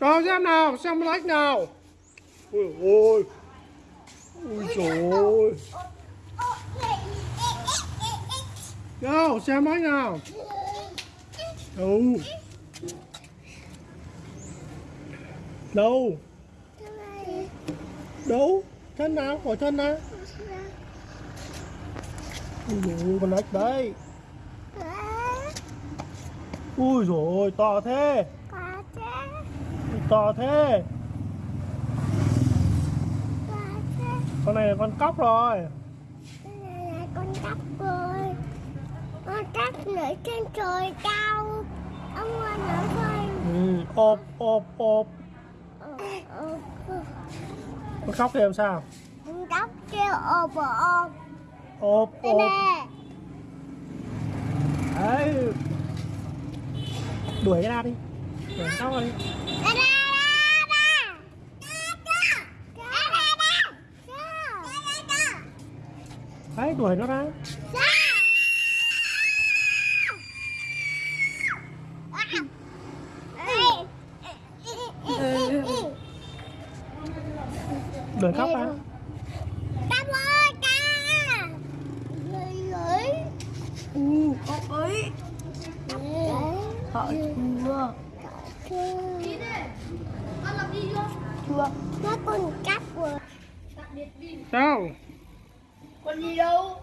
Cho xem nào, xem lách nào. Ôi ôi. Ôi trời ơi. Đâu, xem lách nào. Đâu. Đâu. Đâu. Chân nào, hỏi chân nào. Ôi dồi ôi, con lách đấy. Ui dồi ôi, to thế. To thế. Con này là con cóc rồi. con cắp rồi con cắp ở trên trời cao ông ơi nữa thôi Ừ, ộp, ộp, ộp. Ờ, ờ, ờ. Con cóc làm sao? con cắp kêu ộp ộp Ộp, đây ộp. nè Đấy. Đuổi cái ra đi. Đuổi cóc ra đi. Ra, ra, ra, ra. Ra, ra, ra. Ra, ra, ra. Đấy, đuổi nó ra. Đuổi cóc ra. Họ chưa chưa Nó con cắp rồi Đâu? Còn gì đâu.